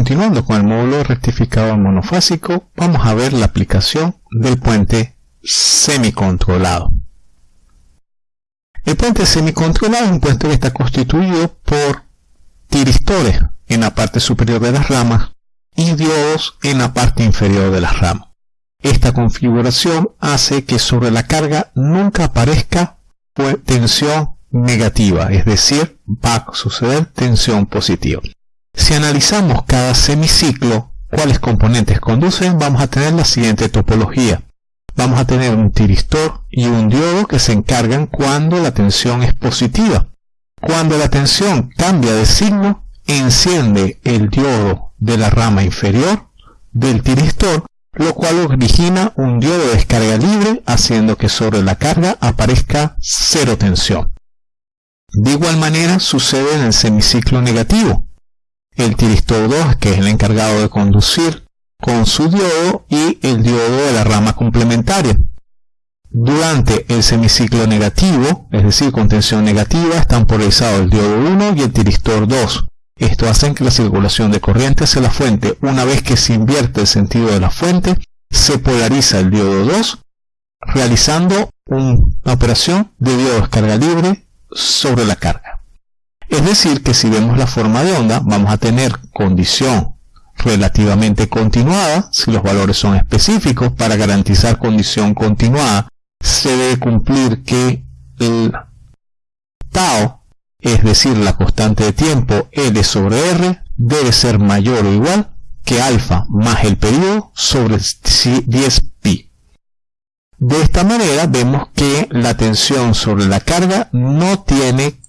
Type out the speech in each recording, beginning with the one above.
continuando con el módulo rectificador monofásico, vamos a ver la aplicación del puente semicontrolado. El puente semicontrolado es un puente que está constituido por tiristores en la parte superior de las ramas y diodos en la parte inferior de las ramas. Esta configuración hace que sobre la carga nunca aparezca tensión negativa, es decir, va a suceder tensión positiva. Si analizamos cada semiciclo, cuáles componentes conducen, vamos a tener la siguiente topología. Vamos a tener un tiristor y un diodo que se encargan cuando la tensión es positiva. Cuando la tensión cambia de signo, enciende el diodo de la rama inferior del tiristor, lo cual origina un diodo de descarga libre, haciendo que sobre la carga aparezca cero tensión. De igual manera sucede en el semiciclo negativo. El tiristor 2, que es el encargado de conducir con su diodo y el diodo de la rama complementaria. Durante el semiciclo negativo, es decir, con tensión negativa, están polarizados el diodo 1 y el tiristor 2. Esto hace que la circulación de corriente hacia la fuente, una vez que se invierte el sentido de la fuente, se polariza el diodo 2, realizando una operación de diodo descarga libre sobre la carga. Es decir, que si vemos la forma de onda, vamos a tener condición relativamente continuada, si los valores son específicos, para garantizar condición continuada, se debe cumplir que el tau, es decir, la constante de tiempo L sobre R, debe ser mayor o igual que alfa más el periodo sobre 10pi. De esta manera vemos que la tensión sobre la carga no tiene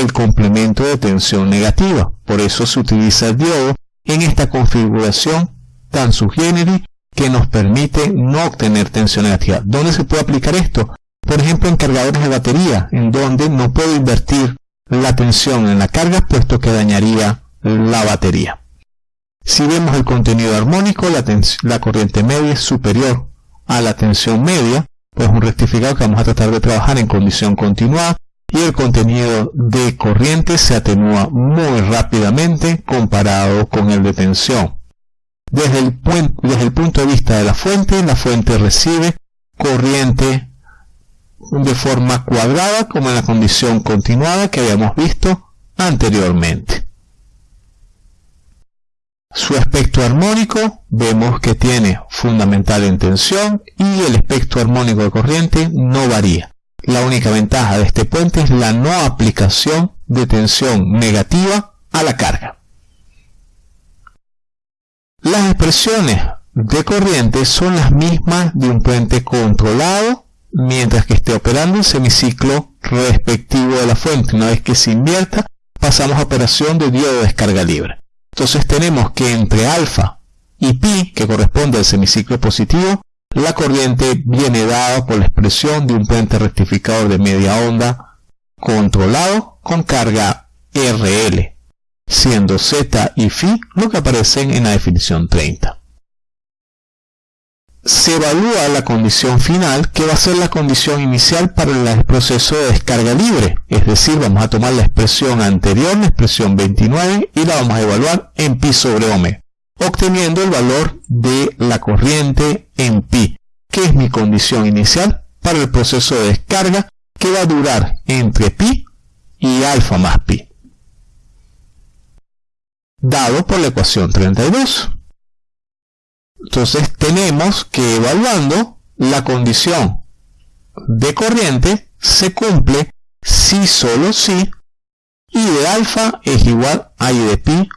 el complemento de tensión negativa. Por eso se utiliza el diodo en esta configuración tan subgénero que nos permite no obtener tensión negativa. ¿Dónde se puede aplicar esto? Por ejemplo, en cargadores de batería, en donde no puedo invertir la tensión en la carga, puesto que dañaría la batería. Si vemos el contenido armónico, la, la corriente media es superior a la tensión media, pues un rectificado que vamos a tratar de trabajar en condición continuada y el contenido de corriente se atenúa muy rápidamente comparado con el de tensión. Desde el, desde el punto de vista de la fuente, la fuente recibe corriente de forma cuadrada como en la condición continuada que habíamos visto anteriormente. Su espectro armónico vemos que tiene fundamental en tensión y el espectro armónico de corriente no varía. La única ventaja de este puente es la no aplicación de tensión negativa a la carga. Las expresiones de corriente son las mismas de un puente controlado mientras que esté operando el semiciclo respectivo de la fuente. Una vez que se invierta, pasamos a operación de diodo de descarga libre. Entonces tenemos que entre alfa y pi, que corresponde al semiciclo positivo, la corriente viene dada por la expresión de un puente rectificador de media onda controlado con carga RL, siendo Z y Φ lo que aparecen en la definición 30 se evalúa la condición final que va a ser la condición inicial para el proceso de descarga libre. Es decir, vamos a tomar la expresión anterior, la expresión 29, y la vamos a evaluar en pi sobre omega, obteniendo el valor de la corriente en pi, que es mi condición inicial para el proceso de descarga que va a durar entre pi y alfa más pi. Dado por la ecuación 32. Entonces tenemos que evaluando la condición de corriente se cumple si solo si y de alfa es igual a i de pi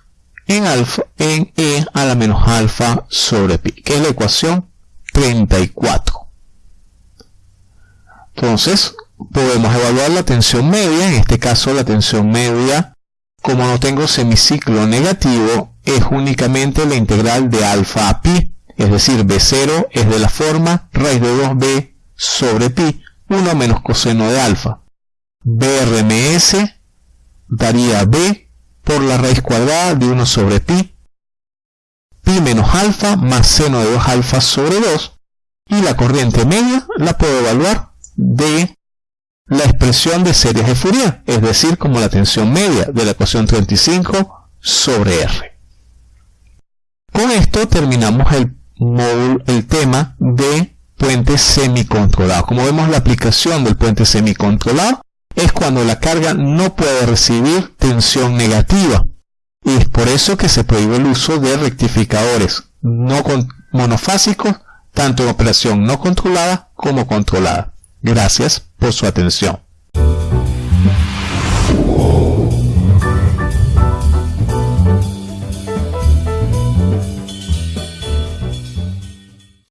en alfa en e a la menos alfa sobre pi, que es la ecuación 34. Entonces podemos evaluar la tensión media, en este caso la tensión media, como no tengo semiciclo negativo, es únicamente la integral de alfa a pi es decir, B0 es de la forma raíz de 2b sobre pi, 1 menos coseno de alfa. BRMS daría b por la raíz cuadrada de 1 sobre pi, pi menos alfa más seno de 2 alfa sobre 2, y la corriente media la puedo evaluar de la expresión de series de Fourier, es decir, como la tensión media de la ecuación 35 sobre R. esto terminamos el módulo, el tema de puente semicontrolado. Como vemos la aplicación del puente semicontrolado es cuando la carga no puede recibir tensión negativa. Es por eso que se prohíbe el uso de rectificadores no monofásicos, tanto en operación no controlada como controlada. Gracias por su atención.